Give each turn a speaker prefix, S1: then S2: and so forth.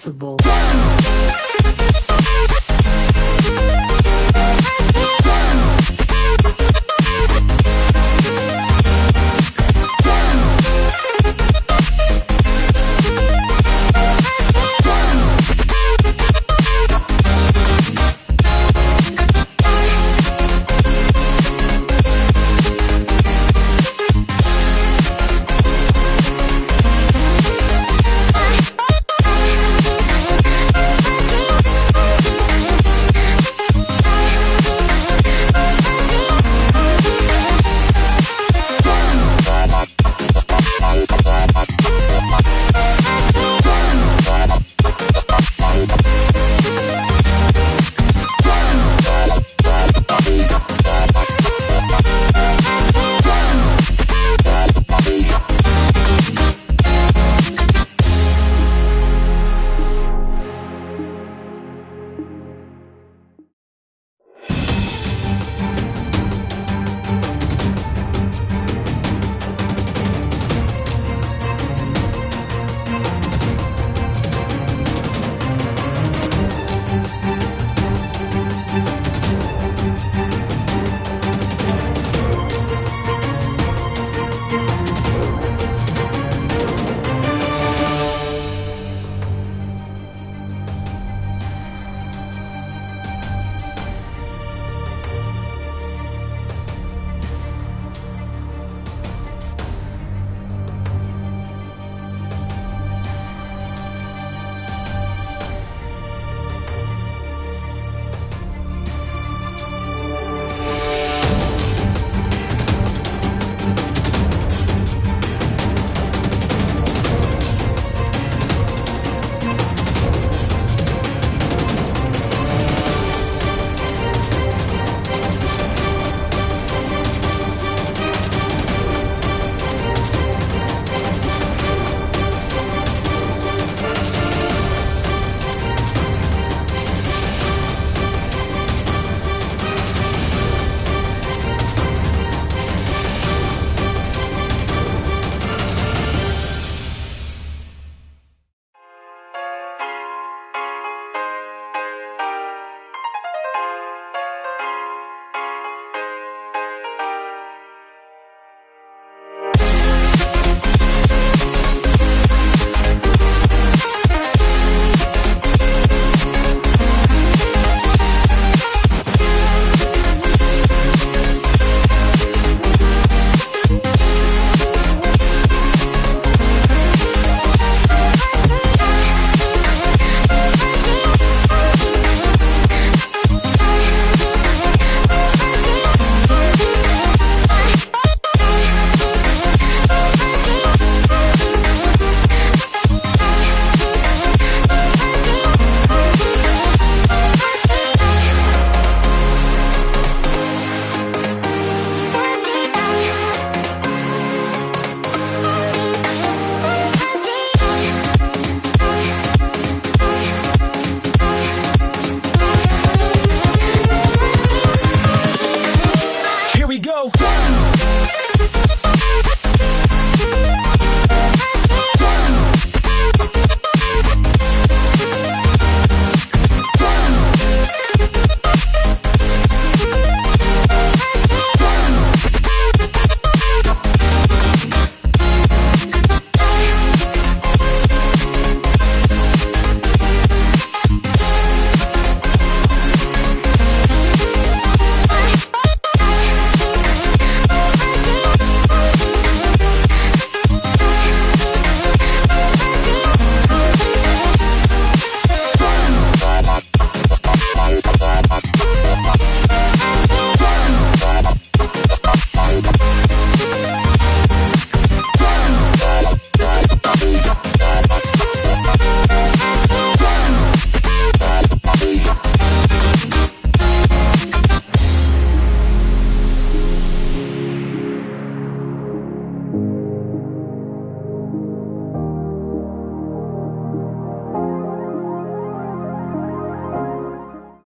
S1: Possible.